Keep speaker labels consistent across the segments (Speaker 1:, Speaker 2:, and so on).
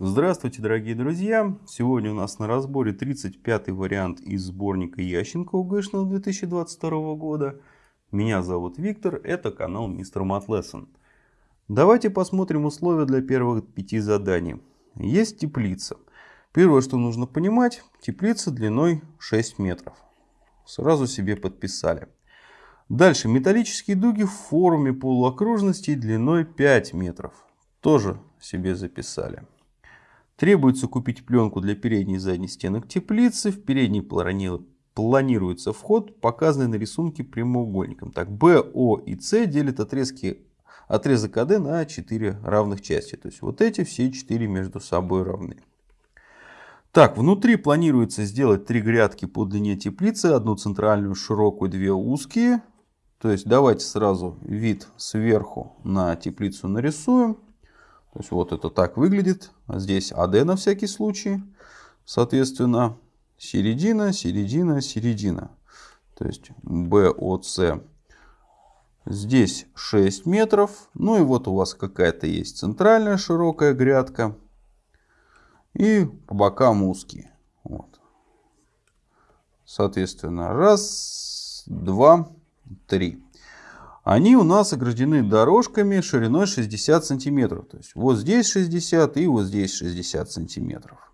Speaker 1: Здравствуйте, дорогие друзья! Сегодня у нас на разборе 35-й вариант из сборника Ященко УГшного 2022 года. Меня зовут Виктор, это канал Мистер Матлессон. Давайте посмотрим условия для первых пяти заданий. Есть теплица. Первое, что нужно понимать, теплица длиной 6 метров. Сразу себе подписали. Дальше металлические дуги в форме полуокружности длиной 5 метров. Тоже себе записали. Требуется купить пленку для передней и задней стенок теплицы. В передней планируется вход, показанный на рисунке прямоугольником. Так, Б, О и С делят отрезки, отрезок АД на 4 равных части. То есть вот эти все 4 между собой равны. Так, внутри планируется сделать три грядки по длине теплицы. Одну центральную широкую, две узкие. То есть давайте сразу вид сверху на теплицу нарисуем. То есть вот это так выглядит. Здесь АД на всякий случай. Соответственно, середина, середина, середина. То есть БОЦ. Здесь 6 метров. Ну и вот у вас какая-то есть центральная широкая грядка. И по бокам узкие. Вот. Соответственно, раз, два, три они у нас ограждены дорожками шириной 60 сантиметров. То есть вот здесь 60 и вот здесь 60 сантиметров.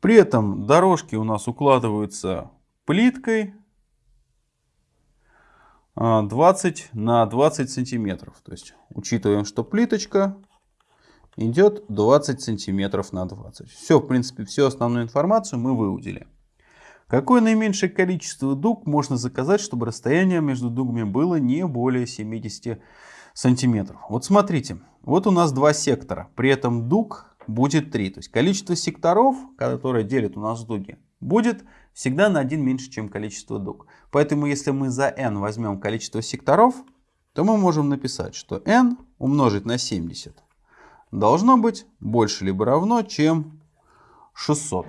Speaker 1: При этом дорожки у нас укладываются плиткой 20 а, на 20 сантиметров. То есть учитываем, что плиточка идет 20 сантиметров на 20. Все, в принципе, всю основную информацию мы выудили. Какое наименьшее количество дуг можно заказать, чтобы расстояние между дугами было не более 70 сантиметров? Вот смотрите, вот у нас два сектора, при этом дуг будет 3. То есть количество секторов, которые делят у нас дуги, будет всегда на 1 меньше, чем количество дуг. Поэтому если мы за n возьмем количество секторов, то мы можем написать, что n умножить на 70 должно быть больше либо равно, чем 600.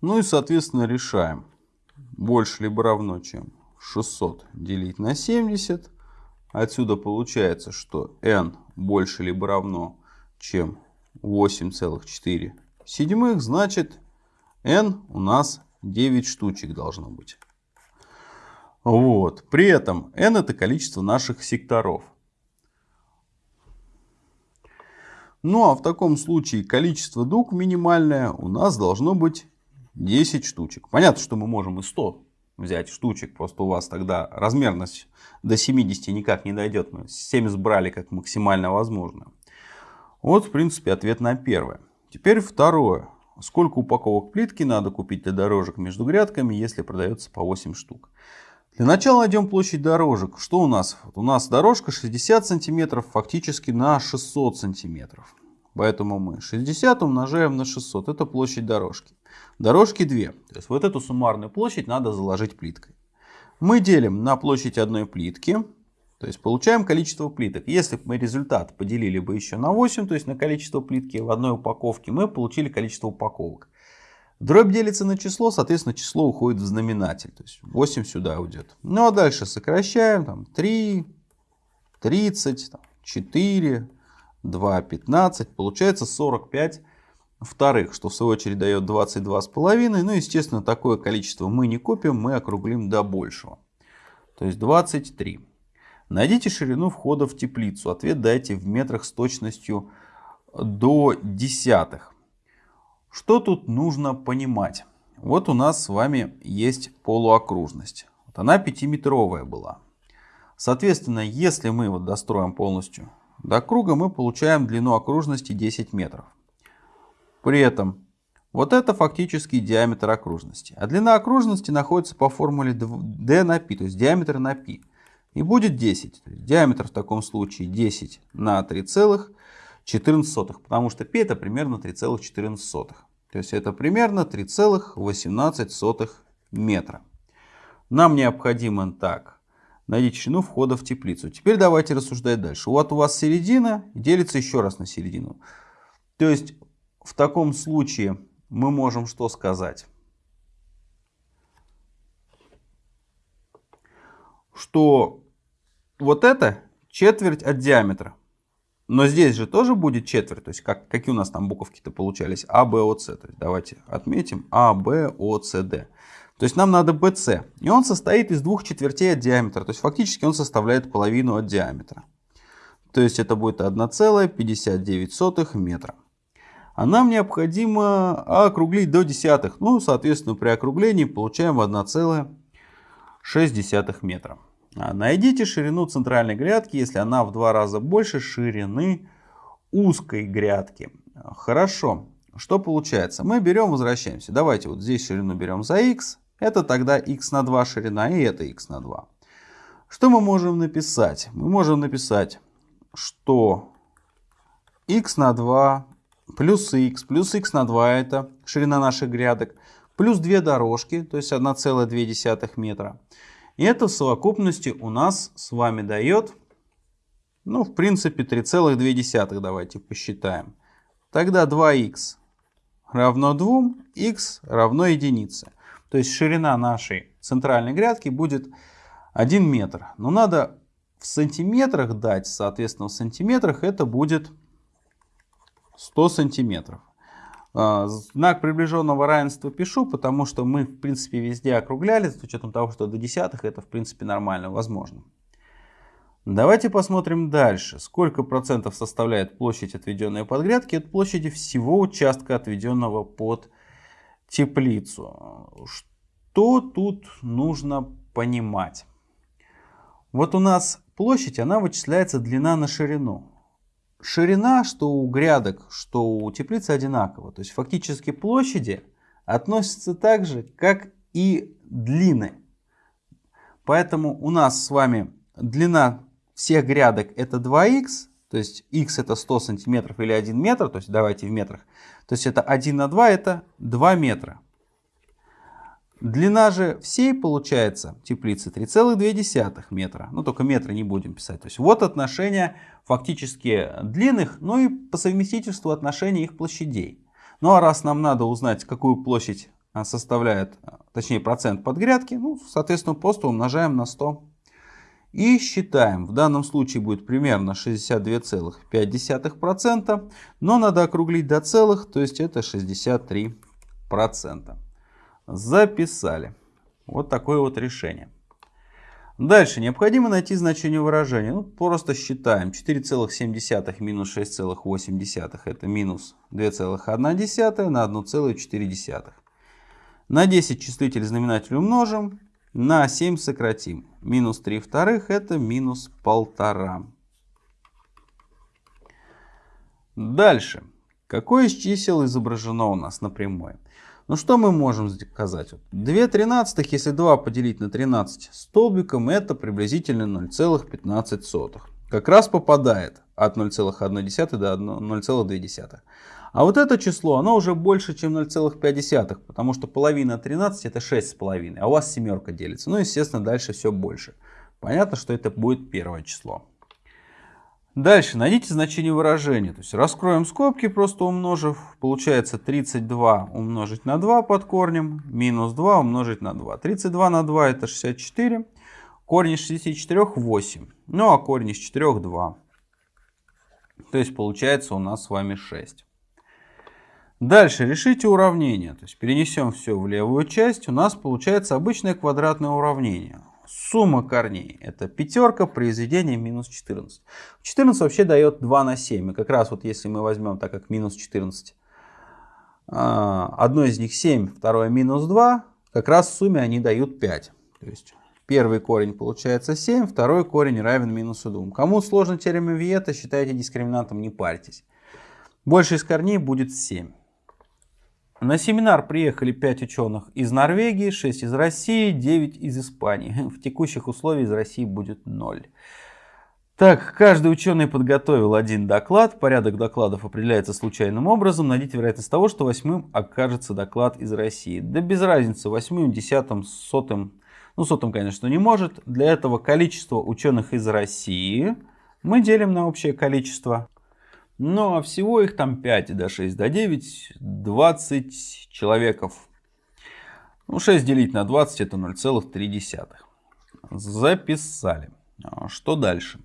Speaker 1: Ну и, соответственно, решаем. Больше либо равно, чем 600 делить на 70. Отсюда получается, что n больше либо равно, чем 8,4 седьмых. Значит, n у нас 9 штучек должно быть. Вот. При этом n это количество наших секторов. Ну а в таком случае количество дуг минимальное у нас должно быть 10 штучек. Понятно, что мы можем и 100 взять штучек, просто у вас тогда размерность до 70 никак не дойдет. Мы 70 брали как максимально возможно. Вот, в принципе, ответ на первое. Теперь второе. Сколько упаковок плитки надо купить для дорожек между грядками, если продается по 8 штук? Для начала найдем площадь дорожек. Что у нас? Вот у нас дорожка 60 сантиметров фактически на 600 сантиметров. Поэтому мы 60 умножаем на 600. Это площадь дорожки. Дорожки 2. То есть вот эту суммарную площадь надо заложить плиткой. Мы делим на площадь одной плитки. То есть получаем количество плиток. Если бы мы результат поделили бы еще на 8, то есть на количество плитки в одной упаковке, мы получили количество упаковок. Дробь делится на число, соответственно число уходит в знаменатель. То есть 8 сюда уйдет. Ну а дальше сокращаем. Там, 3, 30, там, 4, 2, 15. Получается 45 вторых, что в свою очередь дает 22,5. Ну, естественно, такое количество мы не купим, мы округлим до большего. То есть 23. Найдите ширину входа в теплицу. Ответ дайте в метрах с точностью до десятых. Что тут нужно понимать? Вот у нас с вами есть полуокружность. Вот она пятиметровая была. Соответственно, если мы вот достроим полностью до круга мы получаем длину окружности 10 метров. При этом вот это фактически диаметр окружности. А длина окружности находится по формуле d на π, то есть диаметр на π. И будет 10. диаметр в таком случае 10 на 3,14, потому что π это примерно 3,14. То есть это примерно 3,18 метра. Нам необходимо так найдите ширину входа в теплицу. Теперь давайте рассуждать дальше. Вот у вас середина делится еще раз на середину. То есть в таком случае мы можем что сказать? Что вот это четверть от диаметра. Но здесь же тоже будет четверть. То есть как, какие у нас там буковки-то получались? А, Б, О, С. То есть давайте отметим А, Б, О, С, Д. То есть нам надо BC. И он состоит из двух четвертей от диаметра. То есть фактически он составляет половину от диаметра. То есть это будет 1,59 метра. А нам необходимо округлить до десятых. Ну, соответственно, при округлении получаем 1,6 метра. А найдите ширину центральной грядки, если она в два раза больше ширины узкой грядки. Хорошо. Что получается? Мы берем, возвращаемся. Давайте вот здесь ширину берем за x. Это тогда x на 2 ширина и это x на 2. Что мы можем написать? Мы можем написать, что x на 2 плюс x, плюс x на 2 это ширина наших грядок, плюс две дорожки, то есть 1,2 метра. И это в совокупности у нас с вами дает, ну, в принципе, 3,2. Давайте посчитаем. Тогда 2х равно 2, х равно единице. То есть ширина нашей центральной грядки будет 1 метр. Но надо в сантиметрах дать, соответственно, в сантиметрах это будет 100 сантиметров. А, знак приближенного равенства пишу, потому что мы, в принципе, везде округляли, с учетом того, что до десятых это, в принципе, нормально, возможно. Давайте посмотрим дальше. Сколько процентов составляет площадь, отведенная под грядки, от площади всего участка, отведенного под теплицу. Что тут нужно понимать? Вот у нас площадь, она вычисляется длина на ширину. Ширина, что у грядок, что у теплицы одинакова. То есть фактически площади относятся так же, как и длины. Поэтому у нас с вами длина всех грядок это 2х, то есть x это 100 сантиметров или 1 метр, то есть давайте в метрах. То есть это 1 на 2 это 2 метра. Длина же всей получается теплицы 3,2 метра. Ну только метра не будем писать. То есть вот отношение фактически длинных, ну и по совместительству отношения их площадей. Ну а раз нам надо узнать, какую площадь а, составляет, точнее процент под грядки, ну соответственно просто умножаем на 100 и считаем. В данном случае будет примерно 62,5%, но надо округлить до целых, то есть это 63%. Записали. Вот такое вот решение. Дальше необходимо найти значение выражения. Ну, просто считаем. 4,7 минус 6,8 это минус 2,1 на 1,4. На 10 числитель знаменатель умножим. На 7 сократим. Минус 3 вторых это минус 1,5. Дальше. Какое из чисел изображено у нас на прямой? Ну что мы можем сказать? 2 тринадцатых, если 2 поделить на 13 столбиком, это приблизительно 0,15. Как раз попадает от 0,1 до 0,2. А вот это число, оно уже больше, чем 0,5, потому что половина 13 это 6,5, а у вас семерка делится. Ну, естественно, дальше все больше. Понятно, что это будет первое число. Дальше найдите значение выражения. То есть раскроем скобки, просто умножив. Получается 32 умножить на 2 под корнем, минус 2 умножить на 2. 32 на 2 это 64. Корень из 64 8. Ну а корень из 4 2. То есть получается у нас с вами 6. Дальше решите уравнение. То есть перенесем все в левую часть. У нас получается обычное квадратное уравнение. Сумма корней это пятерка, произведение минус 14. 14 вообще дает 2 на 7. И как раз вот если мы возьмем, так как минус 14, а, одно из них 7, второе минус 2, как раз в сумме они дают 5. То есть первый корень получается 7, второй корень равен минусу 2. Кому сложно теорема Виета, считайте дискриминантом, не парьтесь. Больше из корней будет 7. На семинар приехали 5 ученых из Норвегии, 6 из России, 9 из Испании. В текущих условиях из России будет 0. Так, каждый ученый подготовил один доклад. Порядок докладов определяется случайным образом. Найдите вероятность того, что восьмым окажется доклад из России. Да без разницы, восьмым, десятым, сотым. Ну, сотым, конечно, не может. Для этого количество ученых из России мы делим на общее количество ну, а всего их там 5 до 6 до 9, 20 человеков. Ну, 6 делить на 20 это 0,3. Записали. А что дальше?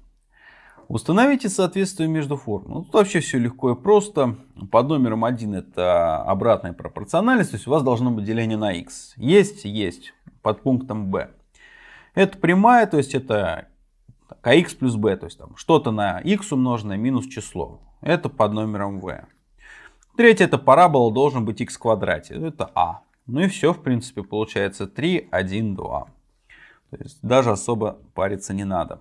Speaker 1: Установите соответствие между формулами. Ну, тут вообще все легко и просто. Под номером 1 это обратная пропорциональность, то есть у вас должно быть деление на x. Есть, есть. Под пунктом b. Это прямая, то есть это kx плюс b, то есть там что-то на x умноженное минус число. Это под номером v. Третье это парабола должен быть x в квадрате. Это а. Ну и все, в принципе, получается 3, 1, 2. То есть даже особо париться не надо.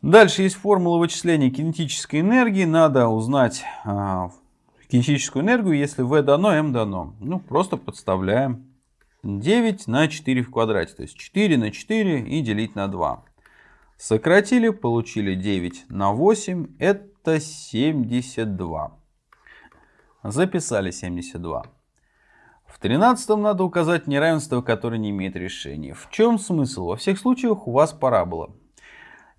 Speaker 1: Дальше есть формула вычисления кинетической энергии. Надо узнать э, кинетическую энергию, если V дано, M дано. Ну, просто подставляем 9 на 4 в квадрате. То есть 4 на 4 и делить на 2. Сократили, получили 9 на 8. Это 72. Записали 72. В 13 надо указать неравенство, которое не имеет решения. В чем смысл? Во всех случаях у вас парабола.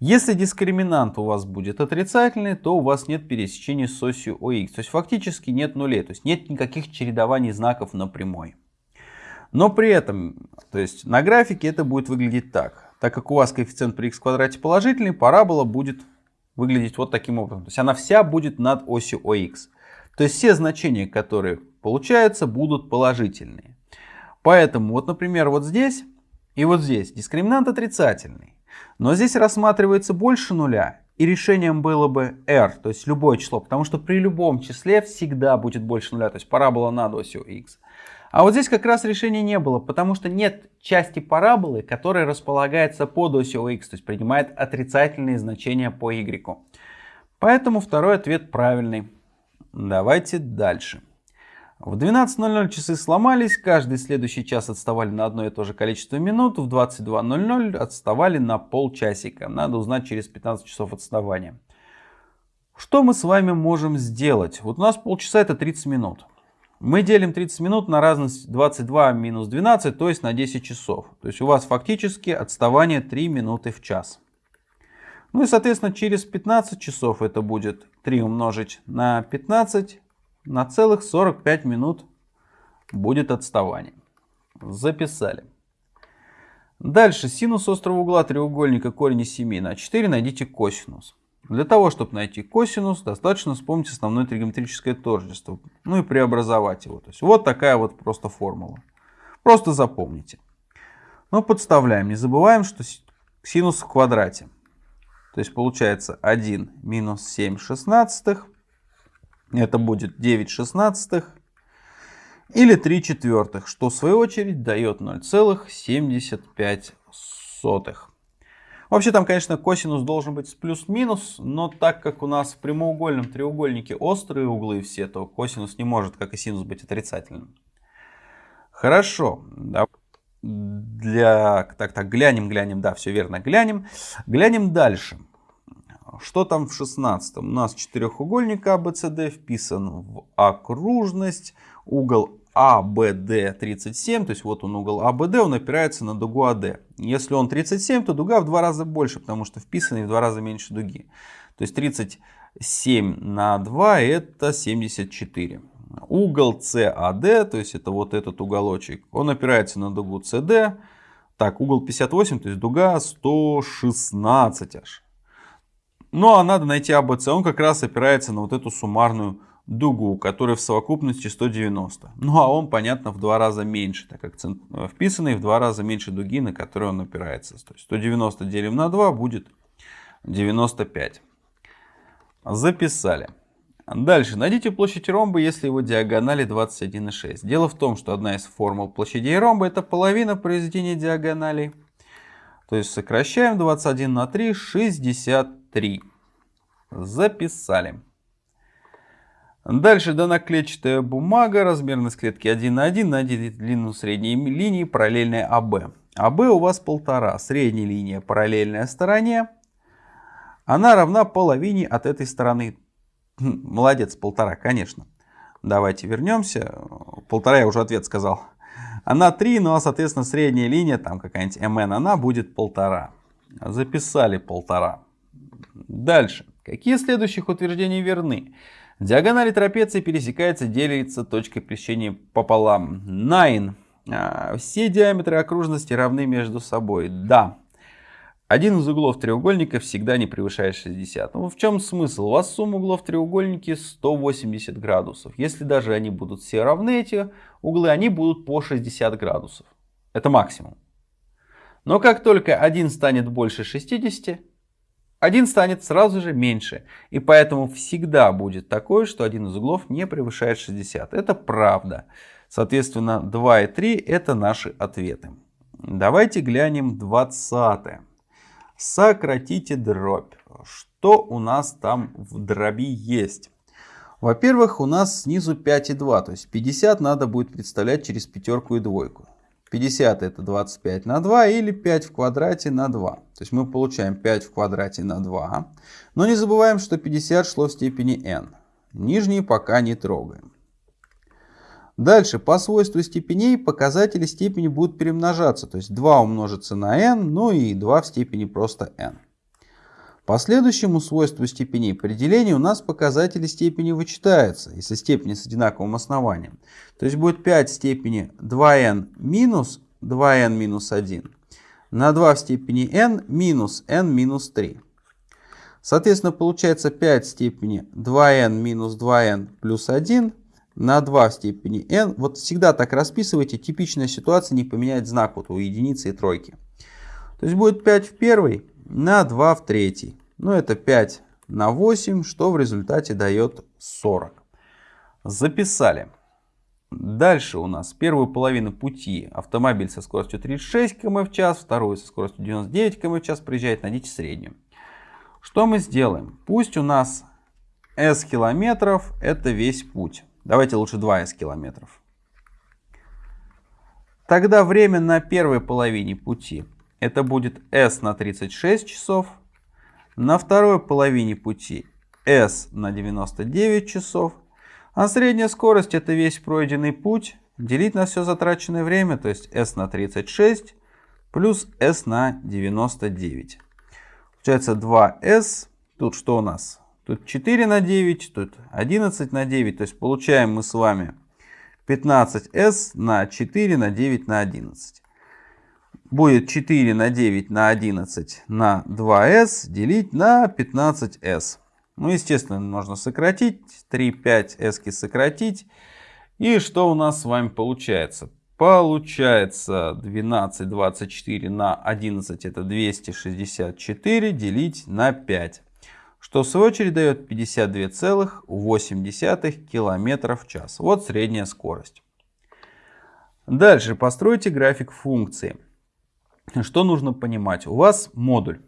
Speaker 1: Если дискриминант у вас будет отрицательный, то у вас нет пересечения с осью ОХ. То есть фактически нет нулей, то есть нет никаких чередований знаков на прямой. Но при этом, то есть на графике это будет выглядеть так. Так как у вас коэффициент при х квадрате положительный, парабола будет выглядеть вот таким образом. То есть она вся будет над осью ОХ. То есть все значения, которые получаются, будут положительные. Поэтому вот, например, вот здесь и вот здесь дискриминант отрицательный. Но здесь рассматривается больше нуля, и решением было бы r, то есть любое число, потому что при любом числе всегда будет больше нуля, то есть парабола над осью x. А вот здесь как раз решения не было, потому что нет части параболы, которая располагается под осью x, то есть принимает отрицательные значения по y. Поэтому второй ответ правильный. Давайте дальше. В 12.00 часы сломались, каждый следующий час отставали на одно и то же количество минут, в 22.00 отставали на полчасика. Надо узнать через 15 часов отставания. Что мы с вами можем сделать? Вот у нас полчаса это 30 минут. Мы делим 30 минут на разность 22 минус 12, то есть на 10 часов. То есть у вас фактически отставание 3 минуты в час. Ну и соответственно через 15 часов это будет 3 умножить на 15 на целых 45 минут будет отставание. Записали. Дальше синус острого угла треугольника корень из 7 на 4 найдите косинус. Для того, чтобы найти косинус, достаточно вспомнить основное тригонометрическое тождество. Ну и преобразовать его. То есть вот такая вот просто формула. Просто запомните. Ну подставляем. Не забываем, что синус в квадрате. То есть получается 1 минус 7 шестнадцатых это будет 9 шестнадцатых или 3 четвертых, что в свою очередь дает 0,75. Вообще там, конечно, косинус должен быть с плюс-минус, но так как у нас в прямоугольном треугольнике острые углы все, то косинус не может, как и синус, быть отрицательным. Хорошо. Для... Так, так, глянем, глянем, да, все верно, глянем. Глянем дальше. Что там в 16? У нас четырехугольник ABCD вписан в окружность. Угол ABD 37, то есть вот он угол ABD, он опирается на дугу AD. Если он 37, то дуга в два раза больше, потому что вписанный в два раза меньше дуги. То есть 37 на 2 это 74. Угол CAD, то есть это вот этот уголочек, он опирается на дугу CD. Так, угол 58, то есть дуга 116 аж. Ну а надо найти АБЦ. Он как раз опирается на вот эту суммарную дугу, которая в совокупности 190. Ну а он, понятно, в два раза меньше, так как э, вписанный в два раза меньше дуги, на которую он опирается. То есть 190 делим на 2 будет 95. Записали. Дальше. Найдите площадь ромба, если его диагонали 21,6. Дело в том, что одна из формул площадей ромба это половина произведения диагоналей. То есть сокращаем 21 на 3, 63. Записали. Дальше дана клетчатая бумага, размерность клетки 1 на 1, найдите длину средней линии, параллельная АБ. АБ у вас полтора, средняя линия параллельная стороне, она равна половине от этой стороны. Хм, молодец, полтора, конечно. Давайте вернемся. Полтора я уже ответ сказал. Она 3, но, соответственно, средняя линия, там какая-нибудь mn, она будет полтора. Записали полтора. Дальше. Какие следующих утверждений верны? Диагонали трапеции пересекается, делится точкой пересечения пополам. Nine. А, все диаметры окружности равны между собой. Да. Один из углов треугольника всегда не превышает 60. Ну, в чем смысл? У вас сумма углов в треугольнике 180 градусов. Если даже они будут все равны, эти углы, они будут по 60 градусов. Это максимум. Но как только один станет больше 60, один станет сразу же меньше. И поэтому всегда будет такое, что один из углов не превышает 60. Это правда. Соответственно, 2 и 3 это наши ответы. Давайте глянем 20. Сократите дробь. Что у нас там в дроби есть? Во-первых, у нас снизу 5 и 2, то есть 50 надо будет представлять через пятерку и двойку. 50 это 25 на 2 или 5 в квадрате на 2. То есть мы получаем 5 в квадрате на 2. Но не забываем, что 50 шло в степени n. Нижние пока не трогаем. Дальше, по свойству степеней показатели степени будут перемножаться. То есть 2 умножится на n, ну и 2 в степени просто n. По следующему свойству степеней при делении у нас показатели степени вычитаются, если степени с одинаковым основанием. То есть будет 5 в степени 2n минус 2n минус 1 на 2 в степени n минус n минус 3. Соответственно, получается 5 в степени 2n минус 2n плюс 1 на 2 в степени n. Вот всегда так расписывайте. Типичная ситуация не поменять знак вот у единицы и тройки. То есть будет 5 в первой на 2 в третий. Ну, это 5 на 8, что в результате дает 40. Записали. Дальше у нас первую половину пути автомобиль со скоростью 36 км в час, вторую со скоростью 99 км в час приезжает, найдите среднюю. Что мы сделаем? Пусть у нас s километров это весь путь. Давайте лучше 2s километров. Тогда время на первой половине пути это будет s на 36 часов, на второй половине пути S на 99 часов. А средняя скорость это весь пройденный путь. Делить на все затраченное время, то есть S на 36 плюс S на 99. Получается 2S. Тут что у нас? Тут 4 на 9, тут 11 на 9. То есть получаем мы с вами 15S на 4 на 9 на 11 будет 4 на 9 на 11 на 2s делить на 15s. Ну, естественно, можно сократить. 3, 5 s сократить. И что у нас с вами получается? Получается 12, 24 на 11 это 264 делить на 5. Что в свою очередь дает 52,8 км в час. Вот средняя скорость. Дальше постройте график функции. Что нужно понимать? У вас модуль.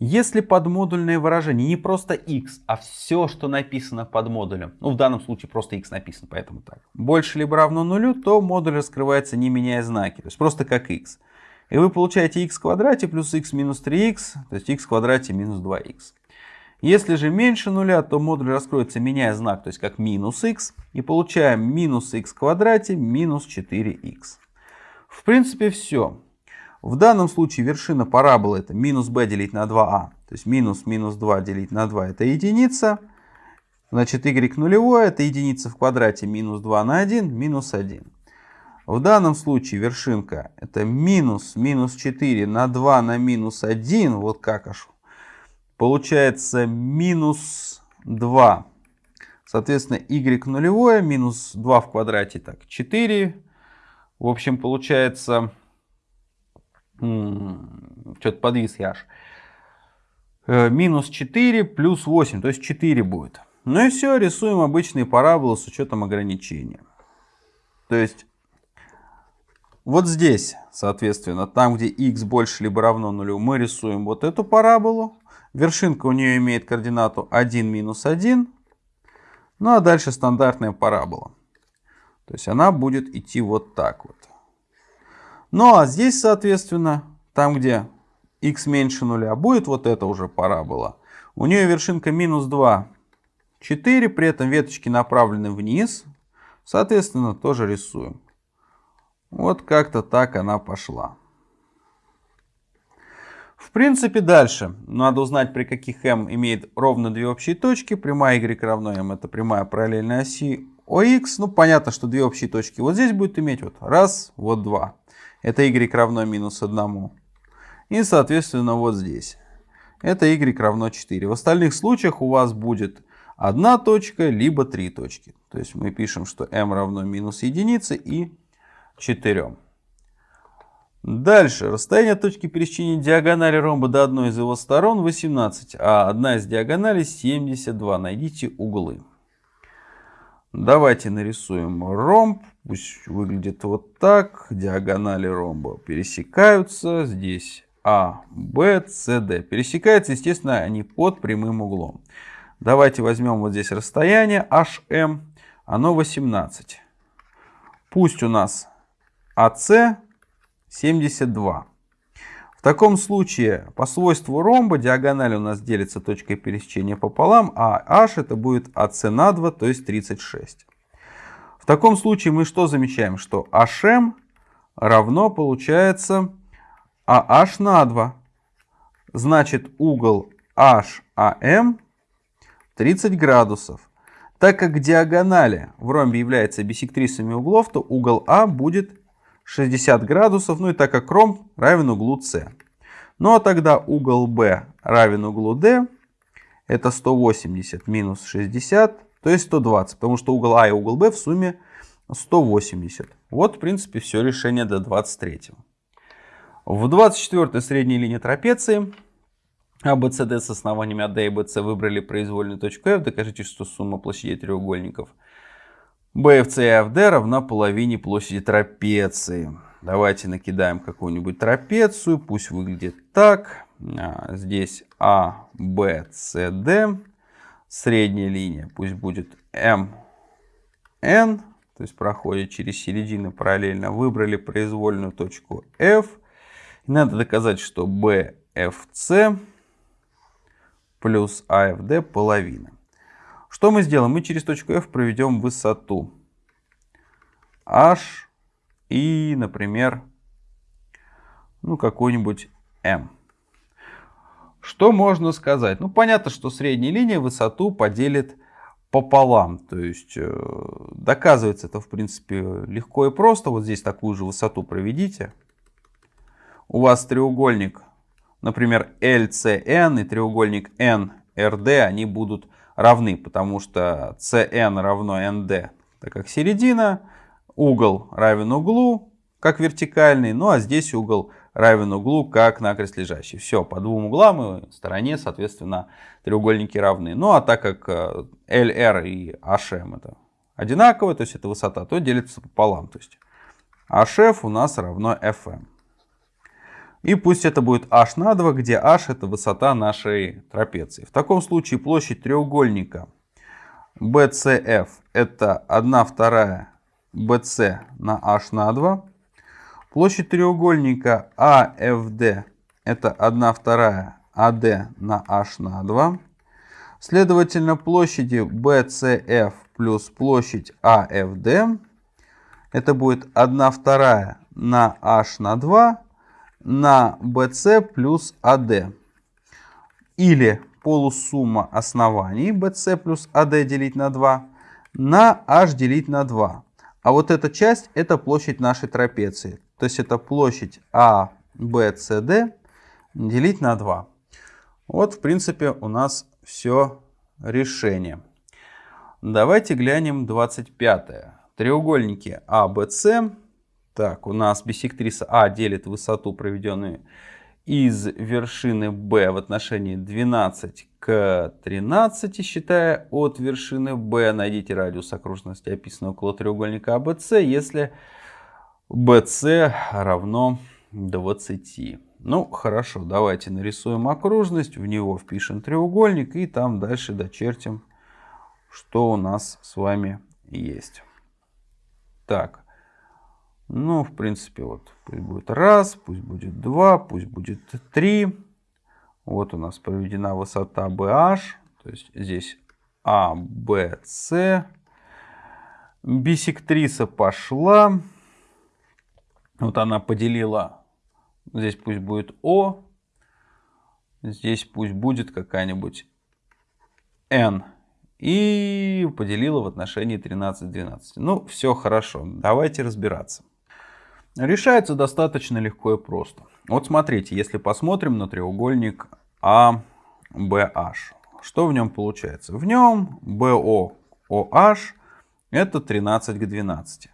Speaker 1: Если подмодульное выражение не просто x, а все, что написано под модулем, ну в данном случае просто x написано, поэтому так, больше либо равно нулю, то модуль раскрывается не меняя знаки, то есть просто как x. И вы получаете x в квадрате плюс x минус 3x, то есть x в квадрате минус 2x. Если же меньше нуля, то модуль раскроется меняя знак, то есть как минус x, и получаем минус x в квадрате минус 4x. В принципе все. В данном случае вершина параболы это минус b делить на 2a. То есть минус минус 2 делить на 2 это единица. Значит y нулевое это единица в квадрате минус 2 на 1 минус 1. В данном случае вершинка это минус минус 4 на 2 на минус 1. Вот как аж. Получается минус 2. Соответственно y нулевое минус 2 в квадрате так 4. В общем получается что-то подвис я аж. Э, минус 4 плюс 8, то есть 4 будет. Ну и все, рисуем обычные параболы с учетом ограничения. То есть вот здесь, соответственно, там, где x больше либо равно нулю, мы рисуем вот эту параболу. Вершинка у нее имеет координату 1 минус 1. Ну а дальше стандартная парабола. То есть она будет идти вот так вот. Ну а здесь, соответственно, там где x меньше нуля, будет вот это уже парабола. У нее вершинка минус 2, 4, при этом веточки направлены вниз. Соответственно, тоже рисуем. Вот как-то так она пошла. В принципе, дальше. Надо узнать, при каких m имеет ровно две общие точки. Прямая y равно m это прямая параллельная оси OX. Ну, понятно, что две общие точки вот здесь будет иметь. Вот раз, вот два. Это y равно минус 1. И, соответственно, вот здесь. Это y равно 4. В остальных случаях у вас будет одна точка, либо три точки. То есть мы пишем, что m равно минус единице и 4. Дальше. Расстояние точки пересечения диагонали ромба до одной из его сторон 18, а одна из диагоналей 72. Найдите углы. Давайте нарисуем ромб. Пусть выглядит вот так. Диагонали ромба пересекаются. Здесь А, Б, С, Д. Пересекаются, естественно, они под прямым углом. Давайте возьмем вот здесь расстояние HM. Оно 18. Пусть у нас АС 72. В таком случае по свойству ромба диагональ у нас делится точкой пересечения пополам, а h это будет AC на 2, то есть 36. В таком случае мы что замечаем? Что HM равно получается AH на 2. Значит угол HAM 30 градусов. Так как диагонали в ромбе являются бисектрисами углов, то угол А будет 60 градусов, ну и так как ромб равен углу С. Ну а тогда угол B равен углу D, это 180 минус 60, то есть 120, потому что угол А и угол B в сумме 180. Вот в принципе все решение до 23. В 24 средней линии трапеции ABCD с основаниями AD и BC выбрали произвольную точку F. Докажите, что сумма площадей треугольников BFC и AFD равна половине площади трапеции. Давайте накидаем какую-нибудь трапецию. Пусть выглядит так. А, здесь A, B, C, D. Средняя линия пусть будет M, N. То есть проходит через середину параллельно. Выбрали произвольную точку F. Надо доказать, что BFC плюс AFD половина. Что мы сделаем? Мы через точку F проведем высоту H и, например, ну, какой-нибудь M. Что можно сказать? Ну, понятно, что средняя линия высоту поделит пополам. То есть, э, доказывается это, в принципе, легко и просто. Вот здесь такую же высоту проведите. У вас треугольник, например, LCN и треугольник NRD, они будут равны, потому что CN равно ND, так как середина, угол равен углу, как вертикальный, ну а здесь угол равен углу, как накрест лежащий. Все, по двум углам и стороне, соответственно, треугольники равны. Ну а так как LR э, и HM это одинаковые, то есть это высота, то делится пополам. То есть HF у нас равно FM. И пусть это будет h на 2, где h это высота нашей трапеции. В таком случае площадь треугольника BCF это 1 вторая BC на h на 2. Площадь треугольника AFD это 1 вторая AD на h на 2. Следовательно, площади BCF плюс площадь AFD это будет 1 вторая на h на 2 на BC плюс AD. Или полусумма оснований BC плюс AD делить на 2 на H делить на 2. А вот эта часть это площадь нашей трапеции. То есть это площадь ABCD делить на 2. Вот в принципе у нас все решение. Давайте глянем 25. -е. Треугольники ABC так, у нас биссектриса А делит высоту, проведенную из вершины Б в отношении 12 к 13, считая от вершины Б. Найдите радиус окружности, описанный около треугольника АБС, если BC равно 20. Ну, хорошо, давайте нарисуем окружность, в него впишем треугольник и там дальше дочертим, что у нас с вами есть. Так, ну, в принципе, вот пусть будет раз, пусть будет два, пусть будет три. Вот у нас проведена высота BH, то есть здесь А, Б, С. Бисектриса пошла. Вот она поделила, здесь пусть будет О, здесь пусть будет какая-нибудь N. И поделила в отношении 13-12. Ну, все хорошо, давайте разбираться. Решается достаточно легко и просто. Вот смотрите, если посмотрим на треугольник ABH, что в нем получается? В нем BOOH это 13 к 12.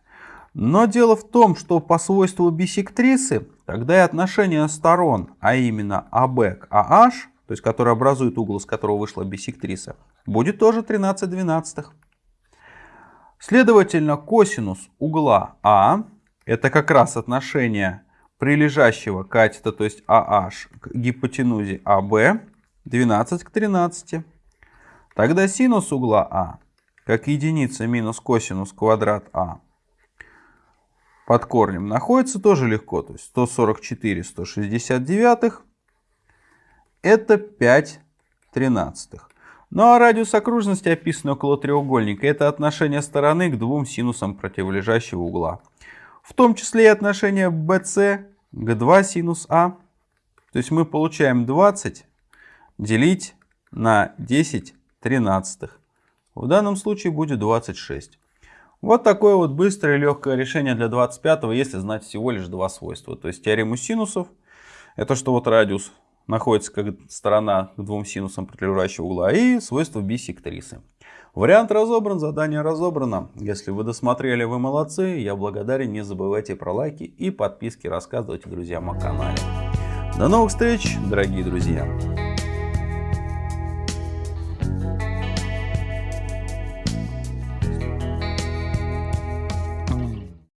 Speaker 1: Но дело в том, что по свойству бисектрисы, тогда и отношение сторон, а именно АБ к АH, то есть который образует угол, из которого вышла бисектриса, будет тоже 13 двенадцатых. Следовательно, косинус угла А, это как раз отношение прилежащего катета, то есть AH, к гипотенузе АБ, 12 к 13. Тогда синус угла А, как единица минус косинус квадрат А, под корнем находится тоже легко. То есть 144 169 это 5 тринадцатых. Ну а радиус окружности, описанный около треугольника, это отношение стороны к двум синусам противолежащего угла. В том числе и отношение BC к 2 синус А. То есть мы получаем 20 делить на 10 тринадцатых. В данном случае будет 26. Вот такое вот быстрое и легкое решение для 25, если знать всего лишь два свойства. То есть теорему синусов, это что вот радиус находится как сторона к двум синусам противоположного угла, и свойство бисектрисы. Вариант разобран, задание разобрано. Если вы досмотрели, вы молодцы. Я благодарен. Не забывайте про лайки и подписки. Рассказывайте друзьям о канале. До новых встреч, дорогие друзья.